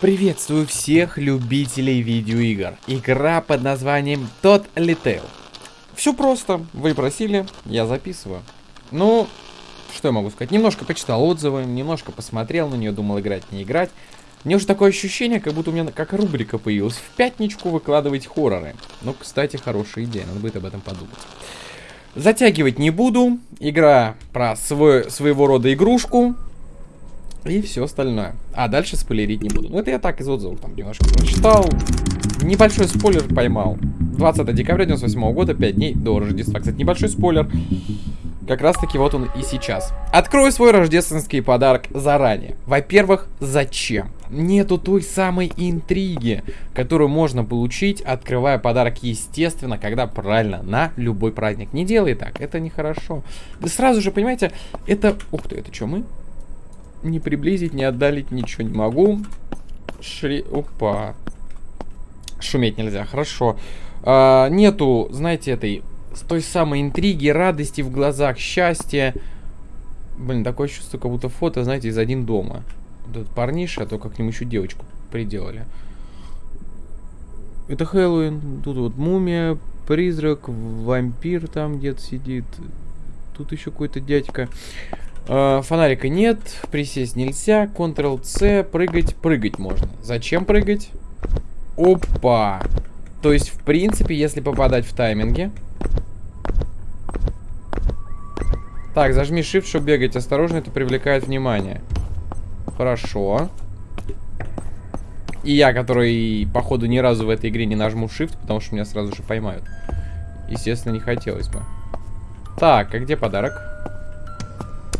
Приветствую всех любителей видеоигр. Игра под названием Тот Little. Все просто, вы просили, я записываю. Ну, что я могу сказать? Немножко почитал отзывы, немножко посмотрел на нее, думал играть, не играть. Мне уже такое ощущение, как будто у меня как рубрика появилась. В пятничку выкладывать хорроры. Ну, кстати, хорошая идея, надо будет об этом подумать. Затягивать не буду. Игра про свой, своего рода игрушку. И все остальное. А дальше спойлерить не буду. Ну, это я так из отзывов там немножко прочитал. Небольшой спойлер поймал. 20 декабря 98 года, 5 дней до Рождества. Кстати, небольшой спойлер. Как раз таки вот он и сейчас. Открою свой рождественский подарок заранее. Во-первых, зачем? Нету той самой интриги, которую можно получить, открывая подарок, естественно, когда правильно, на любой праздник. Не делай так, это нехорошо. Да сразу же, понимаете, это... Ух ты, это что, мы? Не приблизить, не отдалить ничего не могу. Шри... Опа. Шуметь нельзя, хорошо. А, нету, знаете, этой той самой интриги, радости в глазах, счастья. Блин, такое чувство, как будто фото, знаете, из один дома. Вот этот парниша, а то как к нему еще девочку приделали. Это Хэллоуин. Тут вот мумия, призрак, вампир там где-то сидит. Тут еще какой-то дядька. Э, фонарика нет, присесть нельзя. Ctrl-C, прыгать, прыгать можно. Зачем прыгать? Опа! То есть, в принципе, если попадать в тайминге, Так, зажми shift, чтобы бегать. Осторожно, это привлекает внимание. Хорошо. И я, который, походу, ни разу в этой игре не нажму shift, потому что меня сразу же поймают. Естественно, не хотелось бы. Так, а где подарок?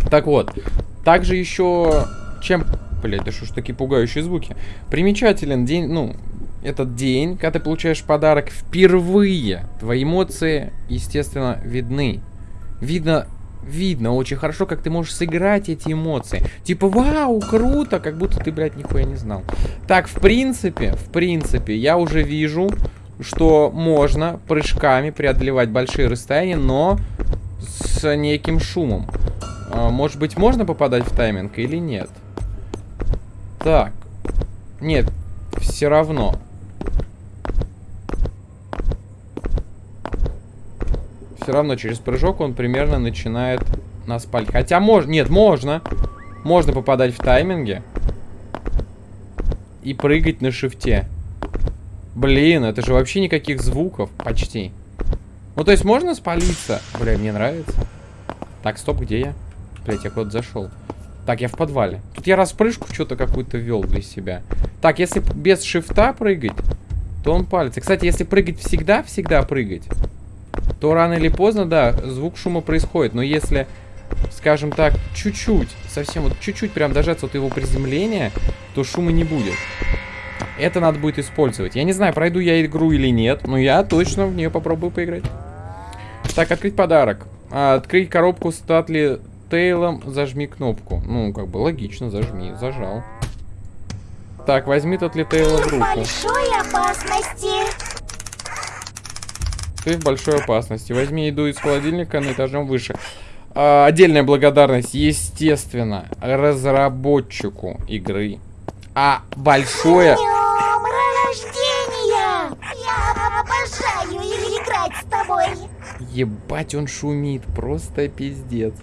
Так вот. Также еще... Чем... Блять, да что ж такие пугающие звуки? Примечателен день, ну, этот день, когда ты получаешь подарок впервые. Твои эмоции, естественно, видны. Видно видно очень хорошо, как ты можешь сыграть эти эмоции. Типа, вау, круто, как будто ты, блядь, нихуя не знал. Так, в принципе, в принципе, я уже вижу, что можно прыжками преодолевать большие расстояния, но с неким шумом. А, может быть, можно попадать в тайминг или нет? Так. Нет, все равно. все равно через прыжок он примерно начинает нас палить. Хотя можно... Нет, можно. Можно попадать в тайминге. И прыгать на шифте. Блин, это же вообще никаких звуков. Почти. Ну, то есть можно спалиться? Бля, мне нравится. Так, стоп, где я? Блять, я куда-то зашел. Так, я в подвале. Тут я распрыжку что-то какую-то вел для себя. Так, если без шифта прыгать, то он палится. Кстати, если прыгать всегда-всегда прыгать, то рано или поздно, да, звук шума происходит. Но если, скажем так, чуть-чуть, совсем вот чуть-чуть прям дожаться от его приземления, то шума не будет. Это надо будет использовать. Я не знаю, пройду я игру или нет, но я точно в нее попробую поиграть. Так, открыть подарок. А, открыть коробку с Татли Тейлом, зажми кнопку. Ну, как бы логично, зажми, зажал. Так, возьми Татли Тейла в руку. Большой опасности. Ты в большой опасности. Возьми еду из холодильника на этажом выше. А, отдельная благодарность, естественно, разработчику игры. А большое... Ебать, он шумит, просто пиздец.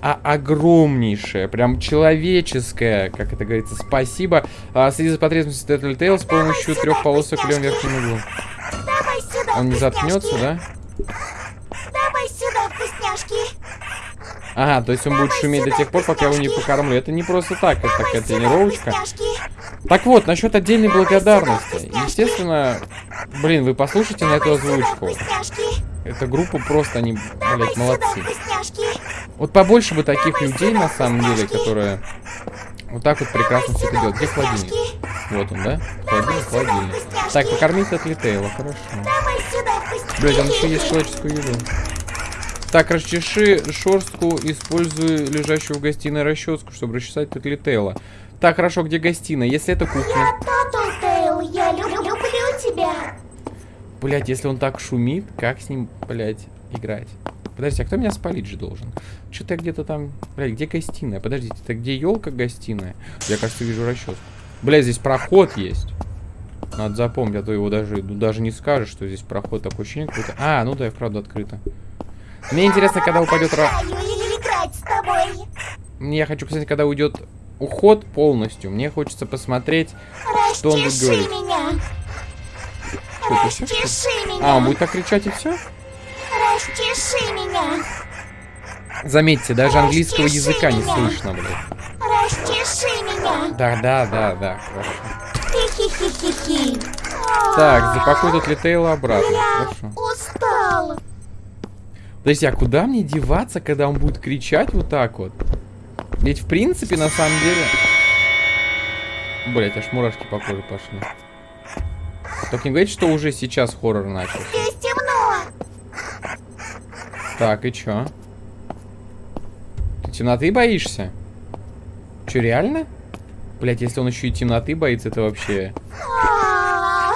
А огромнейшее, прям человеческое, как это говорится, спасибо. А, следи за потребностью Tattletale с помощью трех полосок в левом верхнем углу. Он не заткнется, да? Давай сюда, вкусняшки. Ага, то есть он будет шуметь до тех пор, пока я его не покормлю. Это не просто так, это такая тренировочка. Так вот, насчет отдельной благодарности. Естественно, блин, вы послушайте на эту озвучку. Эта группа просто, они, блядь, молодцы. Вот побольше бы таких людей, на самом деле, которые вот так вот прекрасно все это делают. Где холодильник? Вот он, да? Холодильник, холодильник. Так, покормить от Литейла, хорошо. Блять, он еще есть человеческую еду. Так, расчеши шорстку, используй лежащую в гостиной расческу, чтобы расчесать Татлитейла. Так, хорошо, где гостиная? Если это кухня. Я, я люблю, люблю тебя. Блять, если он так шумит, как с ним, блять, играть? Подождите, а кто меня спалить же должен? Что-то где-то там... Блядь, где гостиная? Подождите, это где елка гостиная? Я, кажется, вижу расческу. Бля, здесь проход есть. Надо запомнить, а то его даже, ну, даже не скажешь, что здесь проход такой ощущение какой-то. А, ну да, и вправду открыто. Мне интересно, когда упадет... ра-. Мне я хочу посмотреть, когда уйдет уход полностью. Мне хочется посмотреть, что он будет говорить. меня. Что, это что меня. А, он будет так кричать и все? Расчеши меня. Заметьте, даже английского Расчеши языка не слышно, блядь. Расчеши меня. Да, да, да, да, хорошо. Так, запакуй тут Литейла обратно. Я Хорошо. устал. Подожди, а куда мне деваться, когда он будет кричать вот так вот? Ведь в принципе, на самом деле... Блять, аж мурашки по коже пошли. Только не говорите, что уже сейчас хоррор начался. Здесь темно. Так, и чё? Ты темноты боишься? Чё, реально? Блять, если он еще и темноты боится, это вообще... А,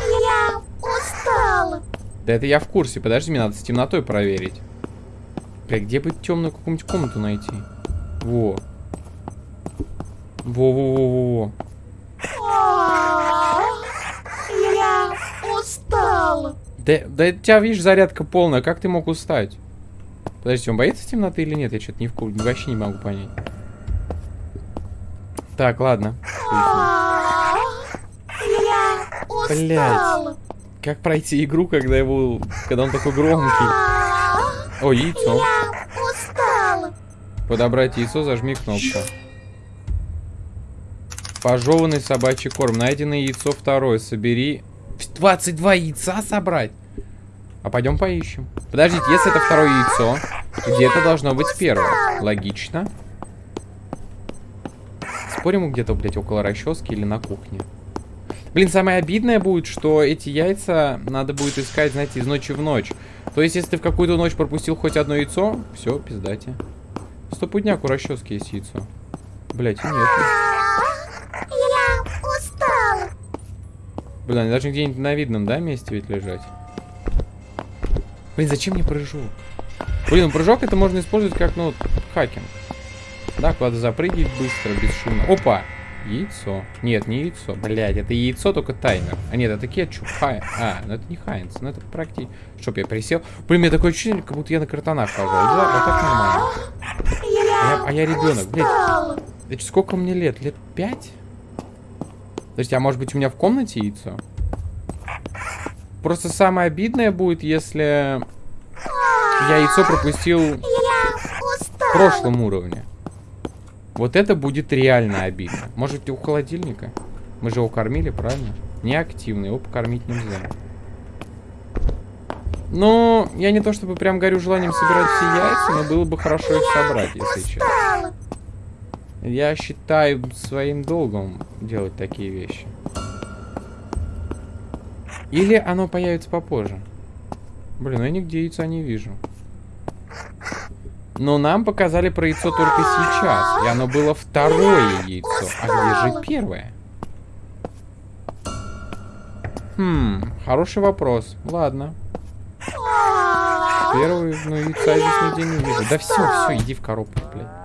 Я устал. Да это я в курсе. Подожди, мне надо с темнотой проверить. Бля, где бы темную какую-нибудь комнату найти? Во. Во-во-во-во-во. Да, да у тебя, видишь, зарядка полная. Как ты мог устать? Подожди, он боится темноты или нет? Я что-то не в курсе. Вообще не могу понять. Так, ладно. Я устал. Как пройти игру, когда его... Когда он такой громкий? О, яйцо. Я устал. Подобрать яйцо, зажми кнопку. Пожеванный собачий корм. Найденное яйцо второе. Собери... 22 яйца собрать? А пойдем поищем. Подождите, если это второе яйцо, где-то должно быть первое. Логично. Спорим, где-то, блядь, около расчески или на кухне. Блин, самое обидное будет, что эти яйца надо будет искать, знаете, из ночи в ночь. То есть, если ты в какую-то ночь пропустил хоть одно яйцо, все, пиздате. Стопудняк у расчески есть яйцо. Блять, нет. Блин, они должны где-нибудь на видном, да, месте ведь лежать? Блин, зачем мне прыжок? Блин, прыжок это можно использовать как, ну, хакинг. Да, куда-то запрыгивать быстро, бесшумно. Опа! Яйцо. Нет, не яйцо. Блядь, это яйцо, только таймер. А нет, это кетчуп. Хай... А, ну это не Хайнс, ну это практически... Чтоб я присел. Блин, у меня такое ощущение, как будто я на картонах хожу. Да, вот так нормально. А я, а я ребенок, блядь. Это сколько мне лет? Лет пять? Подождите, а может быть у меня в комнате яйцо? Просто самое обидное будет, если я яйцо пропустил в прошлом уровне. Вот это будет реально обидно. Может, у холодильника? Мы же его кормили, правильно? Неактивный, его покормить нельзя. Ну, я не то чтобы прям горю желанием собирать все яйца, но было бы хорошо их собрать, если честно. Я считаю своим долгом делать такие вещи. Или оно появится попозже. Блин, я нигде яйца не вижу. Но нам показали про яйцо только сейчас. И оно было второе яйцо. А где же первое? Хм, хороший вопрос. Ладно. Первый, ну яйца здесь нигде не вижу. Да все, все, иди в коробку, блядь.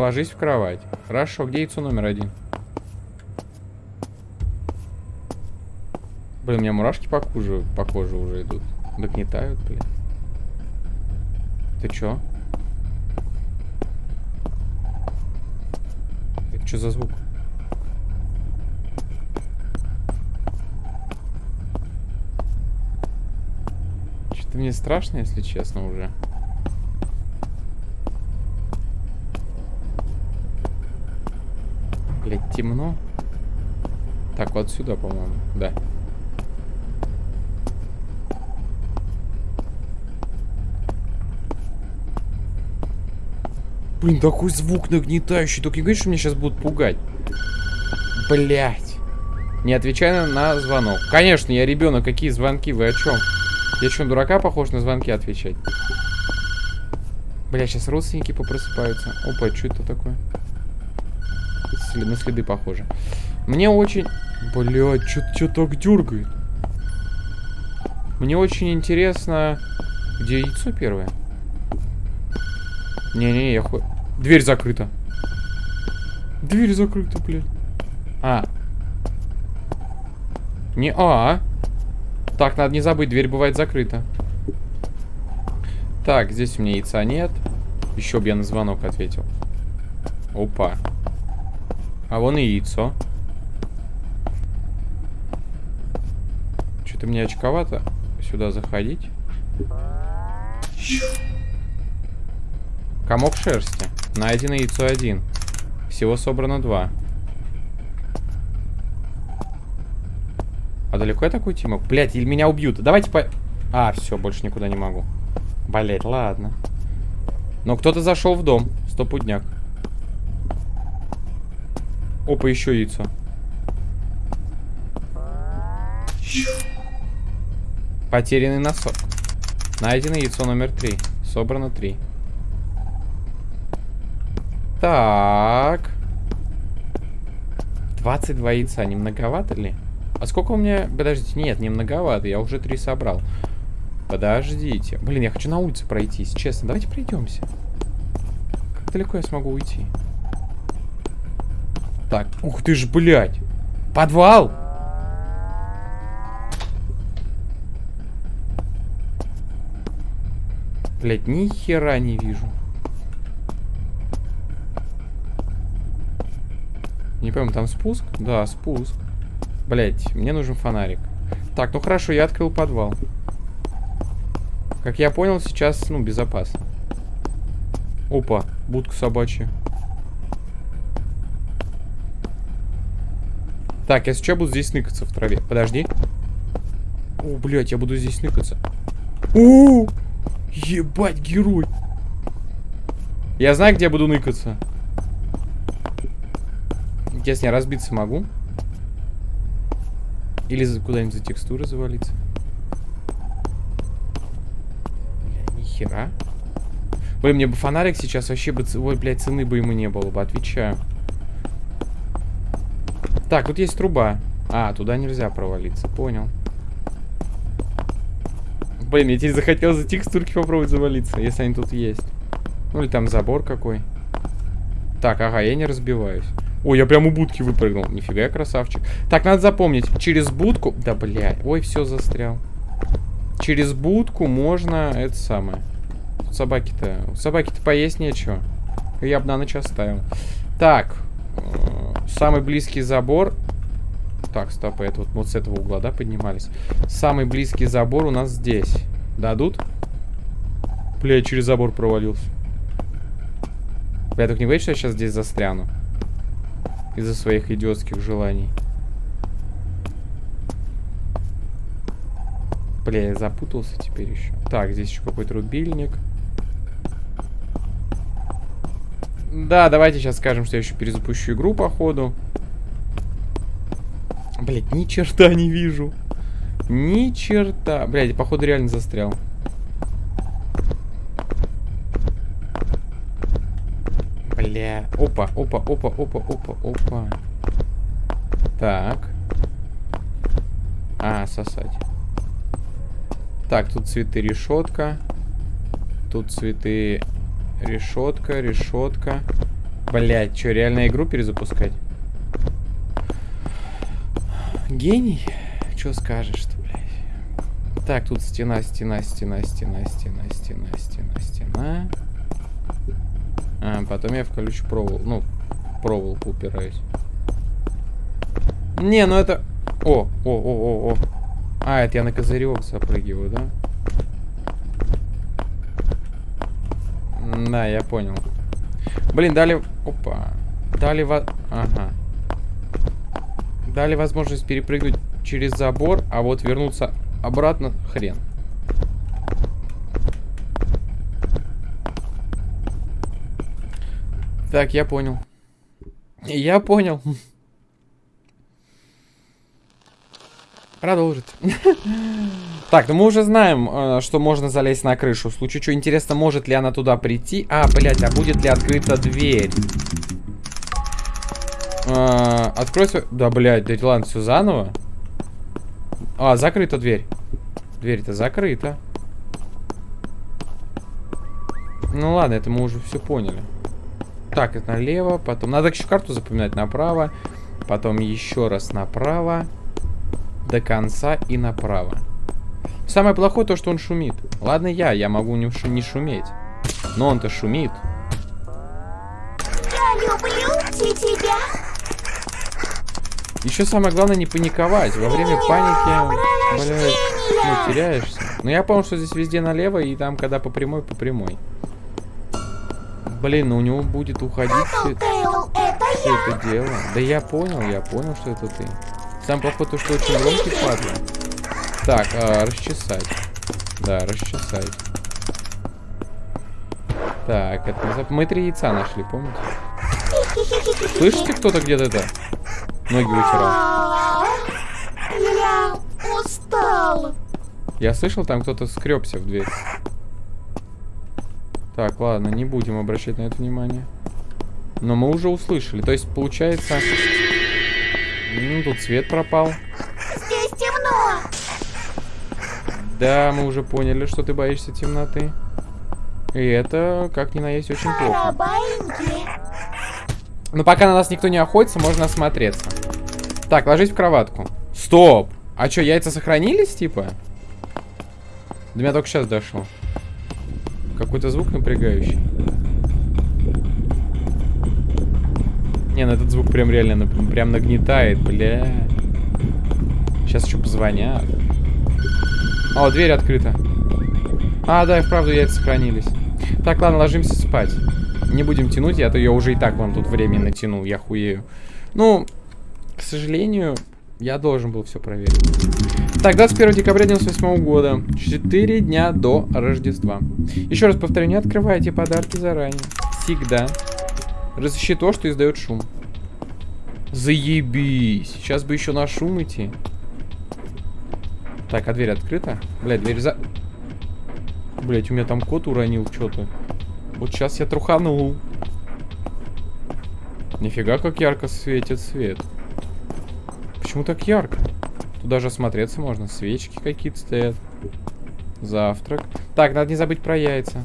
Ложись в кровать. Хорошо, где яйцо номер один? Блин, у меня мурашки по коже, по коже уже идут. Догнетают, блин. Ты чё? Это что за звук? Что-то мне страшно, если честно, уже. Блять, темно. Так, вот сюда, по-моему. Да. Блин, такой звук нагнетающий. Только не говори, что меня сейчас будут пугать. Блять. Не отвечай на, звонок. Конечно, я ребенок. Какие звонки? Вы о чем? Я что, дурака похож на звонки отвечать? Бля, сейчас родственники попросыпаются. Опа, что это такое? Сли- на следы похоже. Мне очень... Блядь, что так дергает? Мне очень интересно... Где яйцо первое? Не-не-не, я ху... Дверь закрыта. Дверь закрыта, блядь. А. Не а. Так, надо не забыть, дверь бывает закрыта. Так, здесь у меня яйца нет. Еще бы я на звонок ответил. Опа. А вон и яйцо. Что-то мне очковато сюда заходить. Комок шерсти. Найдено яйцо один. Всего собрано два. А далеко я такой Тимок? Блять, или меня убьют. Давайте по... А, все, больше никуда не могу. Блять, ладно. Но кто-то зашел в дом. Стопудняк. Опа, еще яйцо. Потерянный носок. Найдено яйцо номер три. Собрано три. Так. 22 яйца. Не многовато ли? А сколько у меня... Подождите, нет, не многовато. Я уже три собрал. Подождите. Блин, я хочу на улице пройтись. Честно, давайте пройдемся. Как далеко я смогу уйти? Так, ух ты ж, блядь. Подвал! Блядь, ни хера не вижу. Не пойму, там спуск? Да, спуск. Блять, мне нужен фонарик. Так, ну хорошо, я открыл подвал. Как я понял, сейчас, ну, безопасно. Опа, будка собачья. Так, я сейчас буду здесь ныкаться в траве. Подожди. О, блядь, я буду здесь ныкаться. О, ебать, герой. Я знаю, где я буду ныкаться. Интересно, я разбиться могу? Или куда-нибудь за текстуры завалиться? Бля, нихера. Ой, мне бы фонарик сейчас вообще бы... Ой, блядь, цены бы ему не было бы, отвечаю. Так, тут есть труба. А, туда нельзя провалиться, понял. Блин, мне теперь захотелось за текстурки попробовать завалиться, если они тут есть. Ну или там забор какой. Так, ага, я не разбиваюсь. Ой, я прям у будки выпрыгнул. Нифига я красавчик. Так, надо запомнить. Через будку... Да, блядь. Ой, все застрял. Через будку можно... Это самое. Собаки-то... Собаки-то поесть нечего. Я бы на ночь оставил. Так. Самый близкий забор... Так, стоп, это вот, вот с этого угла, да, поднимались? Самый близкий забор у нас здесь. Дадут? Бля, я через забор провалился. Бля, только не боюсь, что я сейчас здесь застряну? Из-за своих идиотских желаний. Бля, я запутался теперь еще. Так, здесь еще какой-то рубильник. Да, давайте сейчас скажем, что я еще перезапущу игру, походу. Блять, ни черта не вижу. Ни черта. Блять, походу реально застрял. Бля. Опа, опа, опа, опа, опа, опа. Так. А, сосать. Так, тут цветы решетка. Тут цветы решетка, решетка. Блять, что, реально игру перезапускать? Гений? Что скажешь-то, блядь? Так, тут стена, стена, стена, стена, стена, стена, стена, стена. А, потом я в колючую провол, ну, проволоку упираюсь. Не, ну это... О, о, о, о, о. А, это я на козырек запрыгиваю, да? Да, я понял. Блин, дали... Опа. Дали... Во... Ага. Дали возможность перепрыгнуть через забор, а вот вернуться обратно хрен. Так, я понял. Я понял. Продолжить. Так, ну мы уже знаем, э, что можно залезть на крышу. В случае чего интересно, может ли она туда прийти. А, блядь, а будет ли открыта дверь? А, откройся. Да, блядь, да ладно, все заново. А, закрыта дверь. Дверь-то закрыта. Ну ладно, это мы уже все поняли. Так, это налево, потом... Надо еще карту запоминать направо. Потом еще раз направо. До конца и направо. Самое плохое то, что он шумит. Ладно я, я могу не, шу не шуметь. Но он-то шумит. Я люблю тебя. Еще самое главное не паниковать. Во время паники, блядь, ну, теряешься. Но я помню, что здесь везде налево, и там, когда по прямой, по прямой. Блин, ну у него будет уходить все, Тейл, это все это дело. Да я понял, я понял, что это ты. Сам плохой то, что очень громкий падла. Так, а, расчесать. Да, расчесать. Так, это не зап- Мы три яйца нашли, помните? Слышите, кто-то где-то это? Ноги вытирал. Я устал. Я слышал, там кто-то скребся в дверь. Так, ладно, не будем обращать на это внимание. Но мы уже услышали. То есть, получается... Ну, тут свет пропал. Здесь темно. Да, мы уже поняли, что ты боишься темноты. И это, как ни на есть, очень плохо. Но пока на нас никто не охотится, можно осмотреться. Так, ложись в кроватку. Стоп! А что, яйца сохранились, типа? До меня только сейчас дошло. Какой-то звук напрягающий. Не, ну этот звук прям реально нап- прям нагнетает, бля. Сейчас еще позвонят. О, дверь открыта. А, да, и вправду яйца сохранились. Так, ладно, ложимся спать. Не будем тянуть, я-то ее уже и так вам тут временно тянул, я хуею. Ну, к сожалению, я должен был все проверить. Так, 21 декабря 98 года. 4 дня до Рождества. Еще раз повторю, не открывайте подарки заранее. Всегда. Разыщи то, что издает шум. Заебись. Сейчас бы еще на шум идти. Так, а дверь открыта? Блядь, дверь за... Блять, у меня там кот уронил что-то. Вот сейчас я труханул. Нифига, как ярко светит свет. Почему так ярко? Тут даже осмотреться можно. Свечки какие-то стоят. Завтрак. Так, надо не забыть про яйца.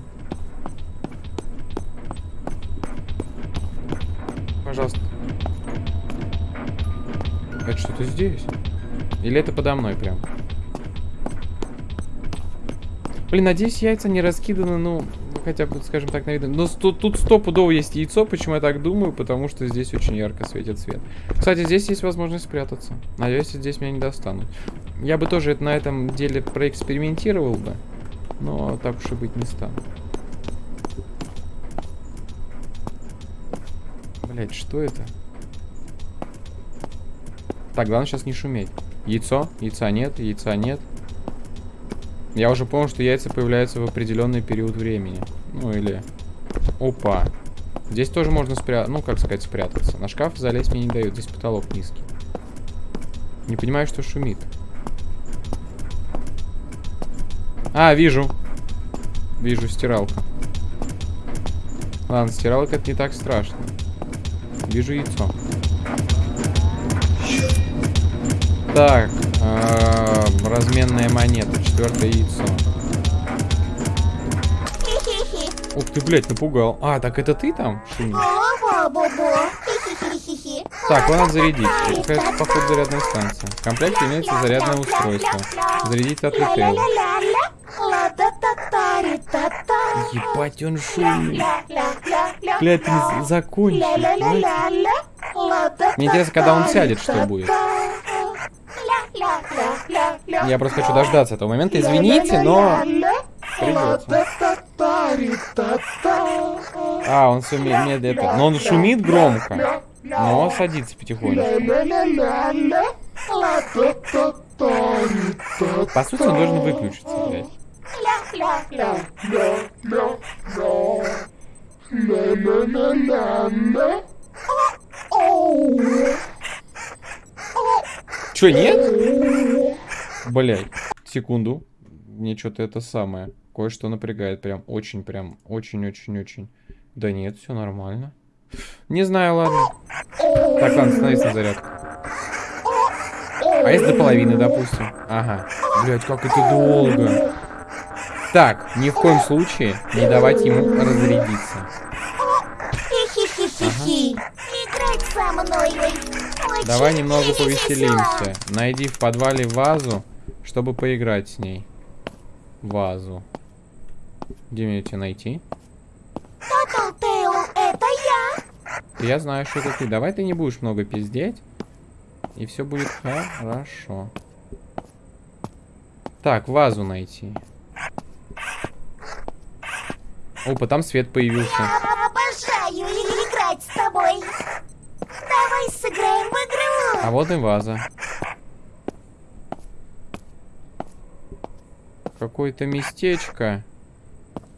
Пожалуйста. Это что-то здесь? Или это подо мной прям? Блин, надеюсь, яйца не раскиданы, ну, хотя бы, скажем так, на виду. Но тут, тут стопудово есть яйцо, почему я так думаю, потому что здесь очень ярко светит свет. Кстати, здесь есть возможность спрятаться. Надеюсь, здесь меня не достанут. Я бы тоже на этом деле проэкспериментировал бы, но так уж и быть не стану. Блять, что это? Так, главное сейчас не шуметь. Яйцо? Яйца нет, яйца нет. Я уже понял, что яйца появляются в определенный период времени. Ну или... Опа. Здесь тоже можно спрятаться, ну как сказать, спрятаться. На шкаф залезть мне не дают, здесь потолок низкий. Не понимаю, что шумит. А, вижу. Вижу стиралка. Ладно, стиралка это не так страшно. Вижу яйцо. Так, а, разменная монета, четвертое яйцо. Ух ты, блядь, напугал. А, так это ты там? шумишь? Так, его надо зарядить. Какая-то, походу, зарядная станция. В комплекте имеется зарядное устройство. Зарядить от. Ла-та-та-та-ри-та-та. Ебать, он шумит. Ля-ля-ля-ля-ля. Ла-та-та-та-ри-та-та. Мне интересно, когда он сядет, что будет. Я просто хочу дождаться этого момента. Извините, но... Придется. А, он все медленно. Но он шумит громко. Но садится потихонечку. По сути, он должен выключиться, блядь. Че, нет? Блядь, секунду. Мне что-то это самое. Кое-что напрягает. Прям очень, прям, очень-очень-очень. Да нет, все нормально. Не знаю, ладно. Так, ладно, становись на зарядку. А если до половины, допустим? Ага. Блять, как это долго. Так, ни в коем случае не давать ему разрядиться. Хи-хи. Играть со мной. Очень Давай немного повеселимся. Найди в подвале вазу, чтобы поиграть с ней. Вазу. Где мне тебя найти? Tattletail, это я. Я знаю, что это ты. Давай ты не будешь много пиздеть. И все будет хорошо. Так, вазу найти. Опа, там свет появился. Играть с тобой. Давай сыграем в игру. А вот и ваза. Какое-то местечко.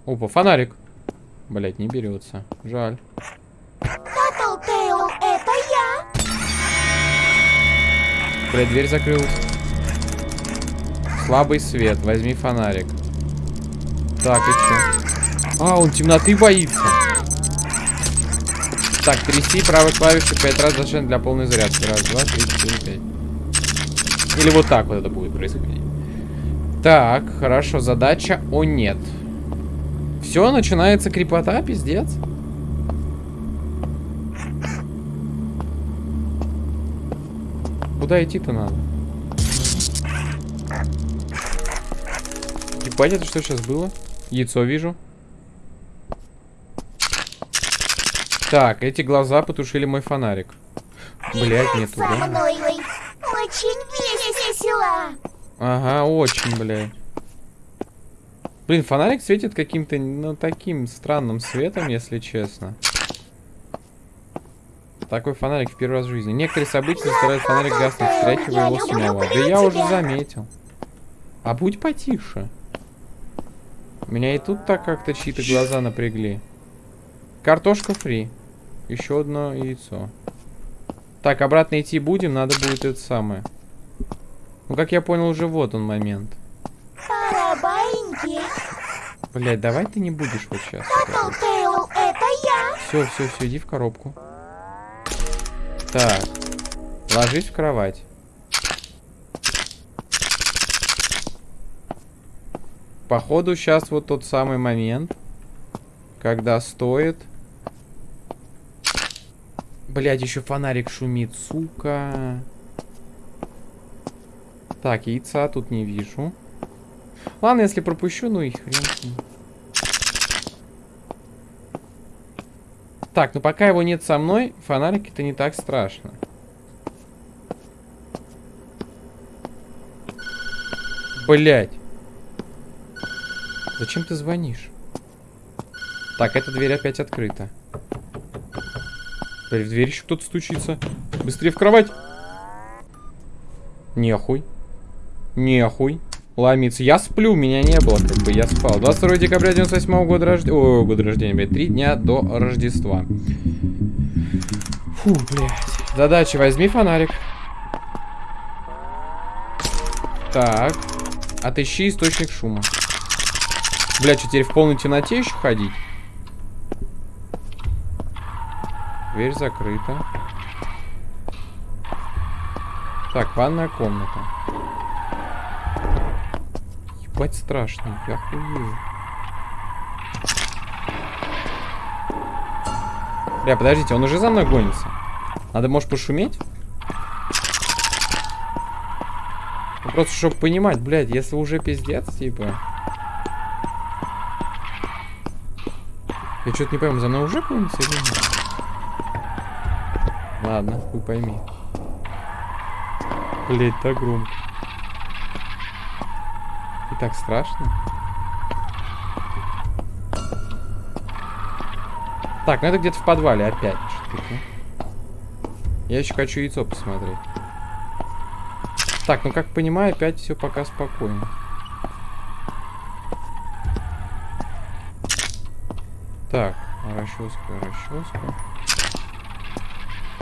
Опа, фонарик. Блять, не берется. Жаль. Tattletail, это я. Блять, дверь закрылась. Слабый свет. Возьми фонарик. Так, и чё? А, он темноты боится. Так, тряси правой клавишей пять раз зачем для полной зарядки. Раз, два, три, четыре, пять. Или вот так вот это будет происходить. Так, хорошо, задача о нет. Все, начинается крепота, пиздец. Куда идти-то надо? Ебать, это что сейчас было? Яйцо вижу. Так, эти глаза потушили мой фонарик. Блять, нет Со туда. мной. Очень весело. Ага, очень, блядь. Блин, фонарик светит каким-то, ну, таким странным светом, если честно. Такой фонарик в первый раз в жизни. Некоторые события заставляют фонарик гаснуть, встряхивая его снова. Да я уже заметил. А будь потише. Меня и тут так как-то чьи-то глаза напрягли. Картошка фри. Еще одно яйцо. Так, обратно идти будем, надо будет это самое. Ну, как я понял, уже вот он момент. Блять, давай ты не будешь вот сейчас. Tattletail, это я. Все, все, все, иди в коробку. Так. Ложись в кровать. Походу, сейчас вот тот самый момент, когда стоит... Блять, еще фонарик шумит, сука. Так, яйца тут не вижу. Ладно, если пропущу, ну и хрен. Так, ну пока его нет со мной, фонарик это не так страшно. Блять. Зачем ты звонишь? Так, эта дверь опять открыта. Блять, в дверь еще кто-то стучится. Быстрее в кровать. Нехуй. Нехуй. Ломиться. Я сплю, меня не было, как бы я спал. 22 декабря 98 года рождения. О, года рождения, блядь. Три дня до Рождества. Фу, блядь. Задача, возьми фонарик. Так. Отыщи источник шума. Блядь, что теперь в полной темноте еще ходить? Дверь закрыта. Так, ванная комната. Ебать страшно, я хуею. Бля, подождите, он уже за мной гонится. Надо, может, пошуметь? Ну, просто, чтобы понимать, блядь, если уже пиздец, типа... Я что-то не пойму, за мной уже гонится или нет? Ладно, хуй пойми. Блять, так громко. И так страшно. Так, ну это где-то в подвале опять. Я еще хочу яйцо посмотреть. Так, ну как понимаю, опять все пока спокойно. Так, расческа, расческа.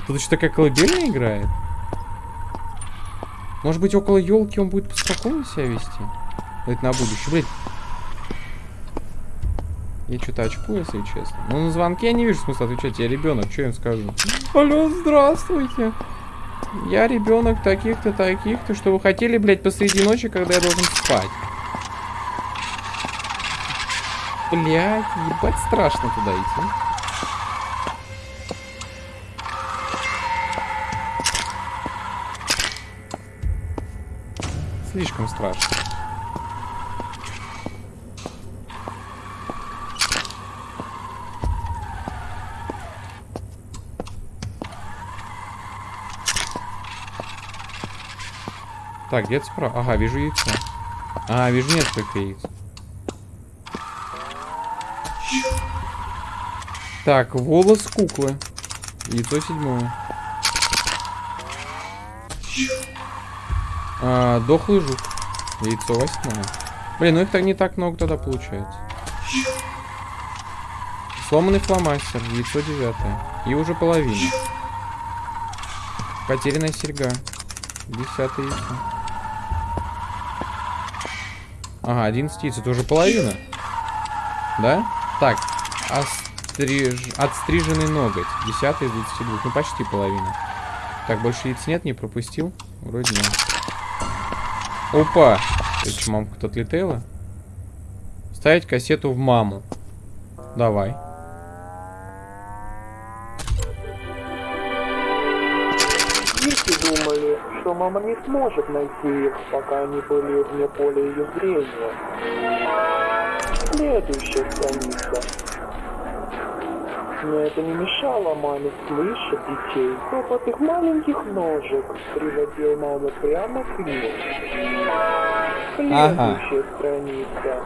Тут еще такая колыбельная играет. Может быть, около елки он будет поспокойнее себя вести? Это на будущее. Блять. Я что-то очку, если честно. Ну, на звонки я не вижу смысла отвечать. Я ребенок, что я им скажу? Алло, здравствуйте. Я ребенок таких-то, таких-то. Что вы хотели, блядь, посреди ночи, когда я должен спать? Блядь, ебать страшно туда идти. Слишком страшно. Так, где-то справа. Ага, вижу яйцо. А, вижу несколько яиц. Так, волос куклы. Яйцо седьмое. А, дохлый жук. Яйцо восьмое. Блин, ну их не так много тогда получается. Сломанный фломастер. Яйцо девятое. И уже половина. Потерянная серьга. Десятое яйцо. Ага, 11 яиц. Это уже половина. Да? Так, остриж... отстриженный ноготь. 10 из 22. Ну, почти половина. Так, больше яиц нет, не пропустил? Вроде нет. Опа! Это что, мамка тут отлетела? Ставить кассету в маму. Давай. Дети думали, что мама не сможет найти их, пока они были вне поля ее зрения. Следующая страница. Но это не мешало маме слышать детей. Топот их маленьких ножек приводил маму прямо к ним. Следующая страница.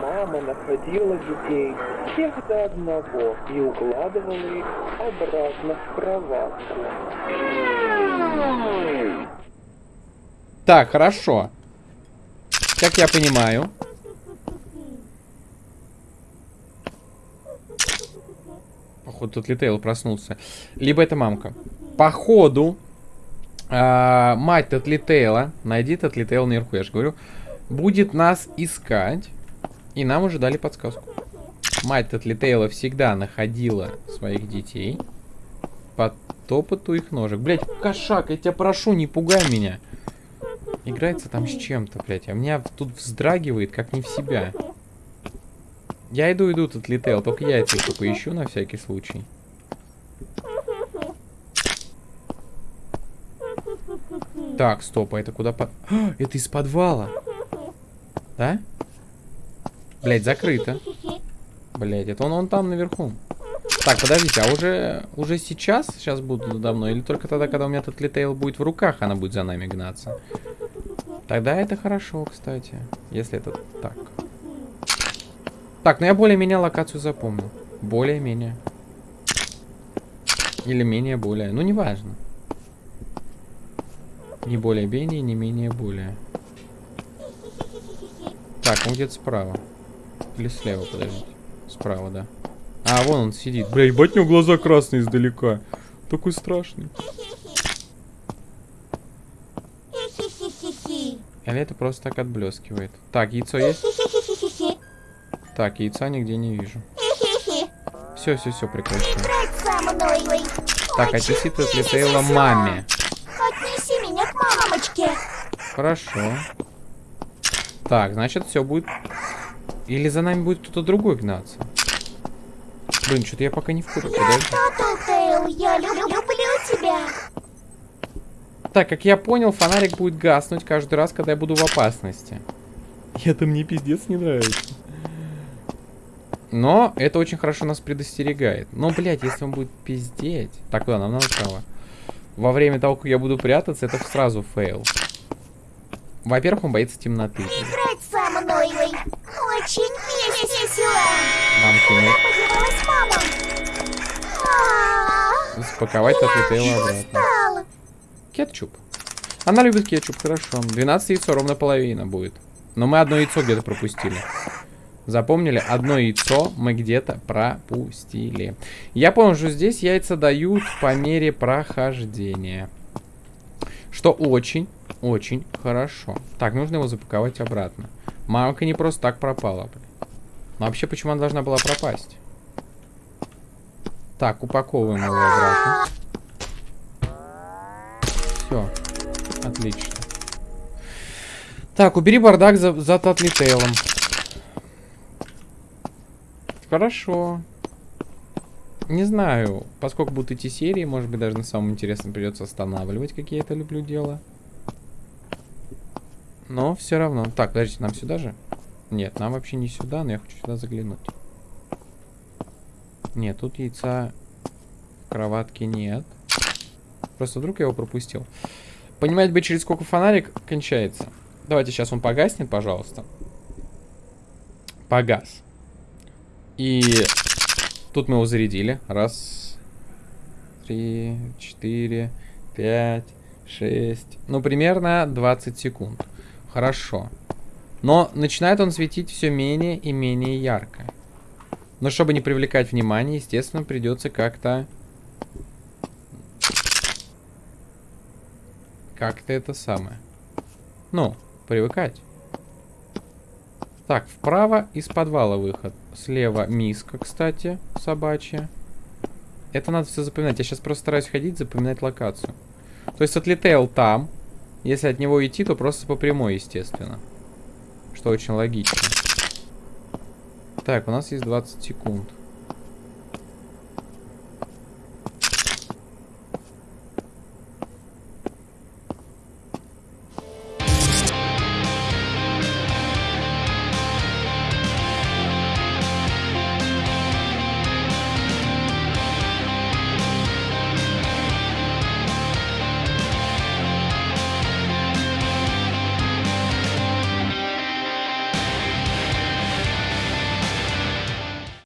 Мама находила детей всех до одного и укладывала их обратно в кроватку. Так, хорошо. Как я понимаю. Походу, тут Литейл проснулся. Либо это мамка. Походу, а, мать Татлитейла, найди Татлитейла наверху, я же говорю, будет нас искать. И нам уже дали подсказку. Мать Татлитейла всегда находила своих детей по топоту их ножек. Блять, кошак, я тебя прошу, не пугай меня. Играется там с чем-то, блять. А меня тут вздрагивает, как не в себя. Я иду, иду, тут летел. Только я это только ищу на всякий случай. Так, стоп, а это куда под... А, это из подвала. Да? Блять, закрыто. Блять, это он, он там наверху. Так, подождите, а уже, уже сейчас, сейчас буду давно, или только тогда, когда у меня этот летейл будет в руках, она будет за нами гнаться? Тогда это хорошо, кстати, если это так. Ну я более-менее локацию запомнил. Более-менее. Или менее-более, ну неважно. Не более-менее, не менее-более. Так, он где-то справа. Или слева, подождите. Справа, да. А, вон он сидит. Бля, ебать, у него глаза красные издалека. Такой страшный. Или это просто так отблескивает? Так, яйцо есть? Так, яйца нигде не вижу. Все, все, все, прекращаю. Так, отнеси ты отлетела маме. Отнеси меня к мамочке. Хорошо. Так, значит, все будет... Или за нами будет кто-то другой гнаться. Блин, что-то я пока не в курсе, да? я люблю, люблю тебя. Так, как я понял, фонарик будет гаснуть каждый раз, когда я буду в опасности. Это мне пиздец не нравится. Но это очень хорошо нас предостерегает. Но, блядь, если он будет пиздеть... Так, куда? Нам надо право. Во время того, как я буду прятаться, это сразу фейл. Во-первых, он боится темноты. Играть со мной очень весело. Мам, мама? Запаковать отлетела обратно. Кетчуп. Она любит кетчуп, хорошо. 12 яйцо, ровно половина будет. Но мы одно яйцо где-то пропустили. Запомнили? Одно яйцо мы где-то пропустили. Я понял, что здесь яйца дают по мере прохождения. Что очень, очень хорошо. Так, нужно его запаковать обратно. Мамка не просто так пропала. Но вообще, почему она должна была пропасть? Так, упаковываем его обратно. Все. Отлично. Так, убери бардак за, за Татлитейлом. Хорошо. Не знаю, поскольку будут идти серии, может быть, даже на самом интересном придется останавливать, какие я это люблю дело. Но все равно. Так, подождите, нам сюда же? Нет, нам вообще не сюда, но я хочу сюда заглянуть. Нет, тут яйца в кроватке нет. Просто вдруг я его пропустил. Понимать бы, через сколько фонарик кончается. Давайте сейчас он погаснет, пожалуйста. Погас. И тут мы его зарядили. Раз, три, четыре, пять, шесть. Ну, примерно 20 секунд. Хорошо. Но начинает он светить все менее и менее ярко. Но чтобы не привлекать внимание, естественно, придется как-то... Как-то это самое. Ну, привыкать. Так, вправо из подвала выход. Слева миска, кстати, собачья. Это надо все запоминать. Я сейчас просто стараюсь ходить, запоминать локацию. То есть отлетел там. Если от него идти, то просто по прямой, естественно. Что очень логично. Так, у нас есть 20 секунд.